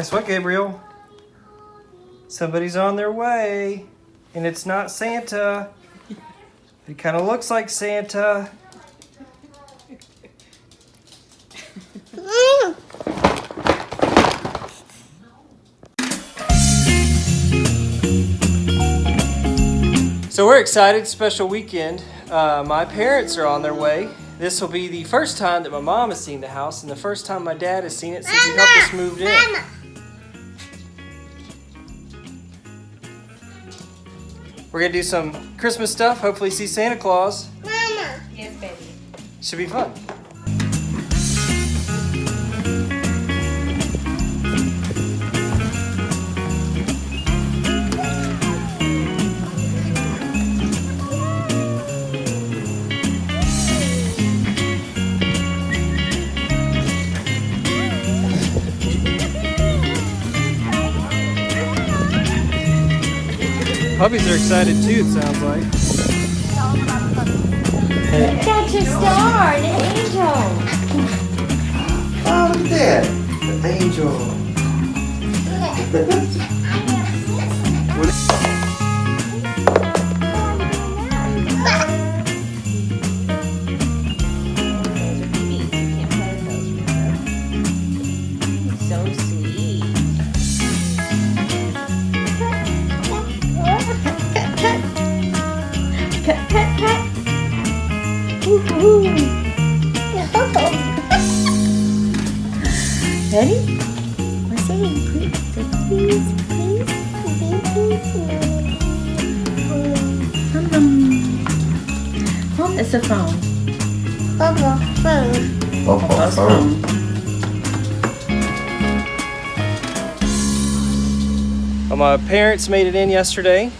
Guess what, Gabriel? Somebody's on their way, and it's not Santa. It kind of looks like Santa. So we're excited, special weekend. Uh, my parents are on their way. This will be the first time that my mom has seen the house and the first time my dad has seen it since he helped us move in. We're gonna do some Christmas stuff, hopefully see Santa Claus. Mama. Yes, baby. Should be fun. Puppies are excited too, it sounds like. That's your star, an angel. Oh, look at that. The angel. So Pet, pet, pet. Woo-hoo. Ready? We're saying please, say please, please. please. Hum, hum. Hum, it's a phone. Oh, Papa's oh, phone. Well, my parents made it in yesterday.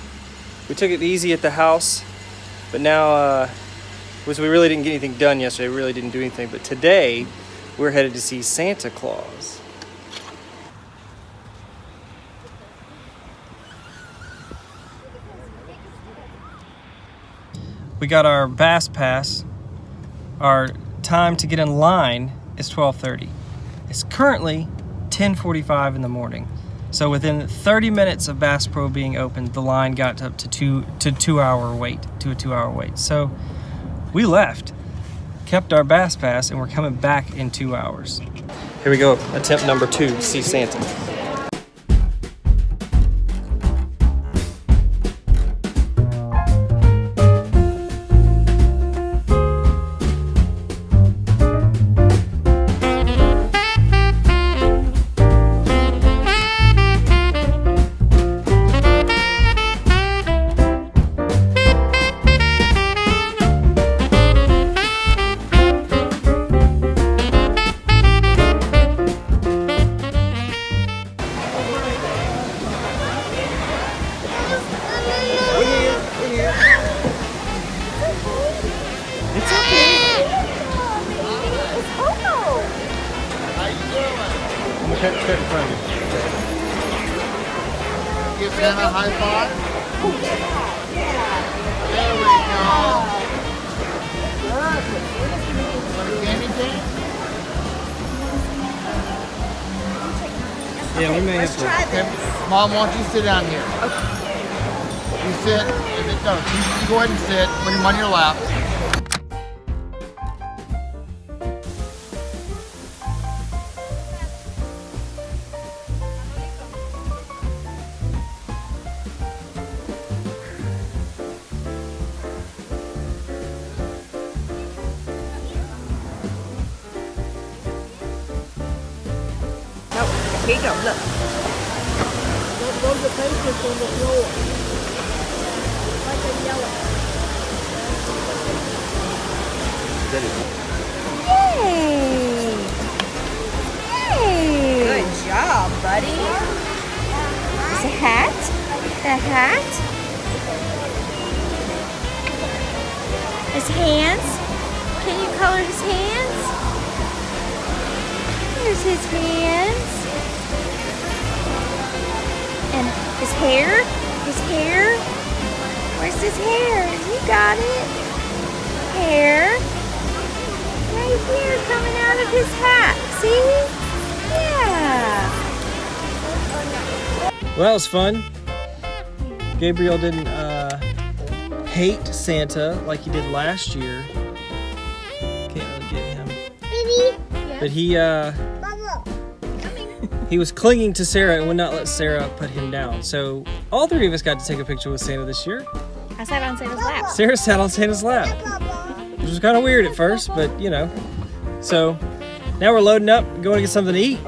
We took it easy at the house, but now uh, was we really didn't get anything done yesterday. We really didn't do anything. But today, we're headed to see Santa Claus. We got our Bass Pass. Our time to get in line is 12:30. It's currently 10:45 in the morning. So within 30 minutes of Bass Pro being open, the line got up to two to two hour wait, to a two hour wait. So we left, kept our Bass Pass, and we're coming back in two hours. Here we go, attempt number two see Santa. I'm gonna cut, cut in front of you. Give Santa a high five. There we go. Want a candy cane? Yeah, we may have to. Okay, Mom, why don't you sit down here? Okay. You sit, and then, no, you, you go ahead and sit, put him on your lap. No, here you go, look. Yay! Yay! Good job, buddy. Is a hat? The hat? His hands? Can you color his hands? Here's his hands. His hair? His hair? Where's his hair? You got it. Hair. Right here coming out of his hat. See? Yeah. Well, that was fun. Gabriel didn't uh, hate Santa like he did last year. Can't really get him. Baby. But he uh, he was clinging to Sarah and would not let Sarah put him down. So all three of us got to take a picture with Santa this year. I sat on Santa's lap. Sarah sat on Santa's lap, which was kind of weird at first, but you know. So now we're loading up, going to get something to eat.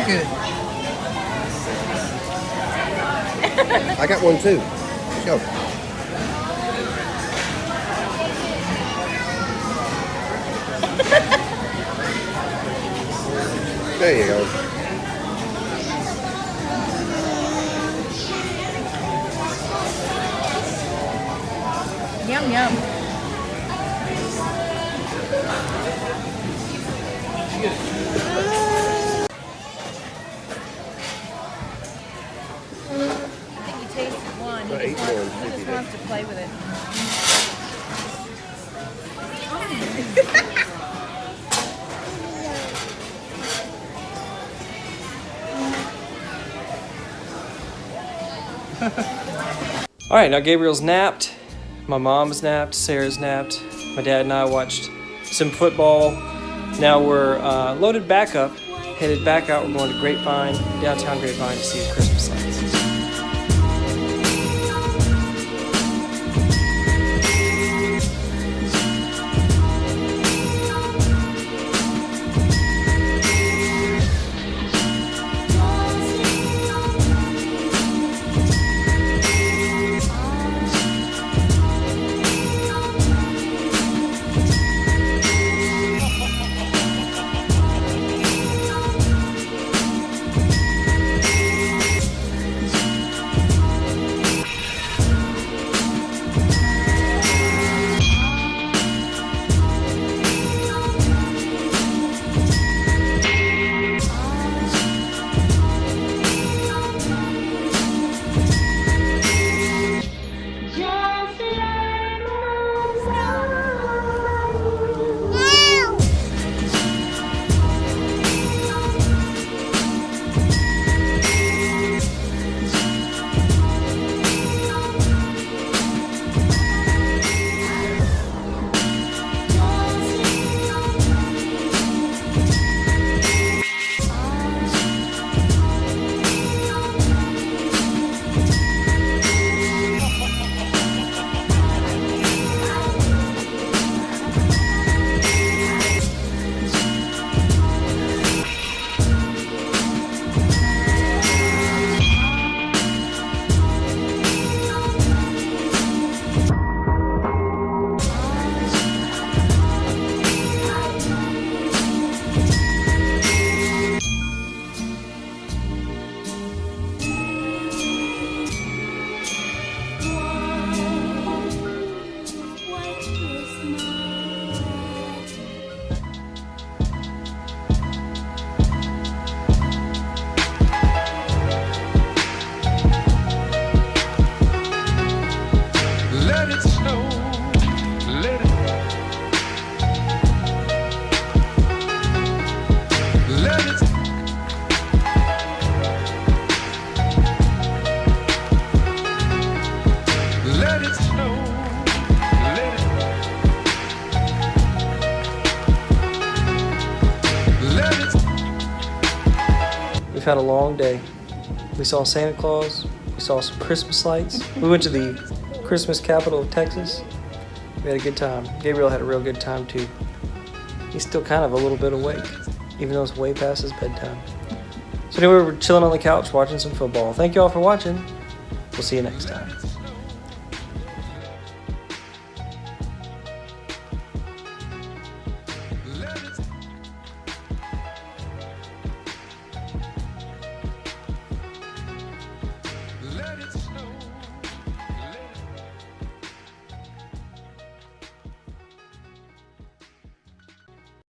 Broke it. I got one too. Go. there you go. All right, now Gabriel's napped. My mom's napped. Sarah's napped. My dad and I watched some football. Now we're uh, loaded back up, headed back out. We're going to Grapevine, downtown Grapevine, to see Christmas had a long day. We saw Santa Claus. We saw some Christmas lights. We went to the Christmas capital of Texas. We had a good time. Gabriel had a real good time too. He's still kind of a little bit awake, even though it's way past his bedtime. So anyway, we're chilling on the couch watching some football. Thank you all for watching. We'll see you next time.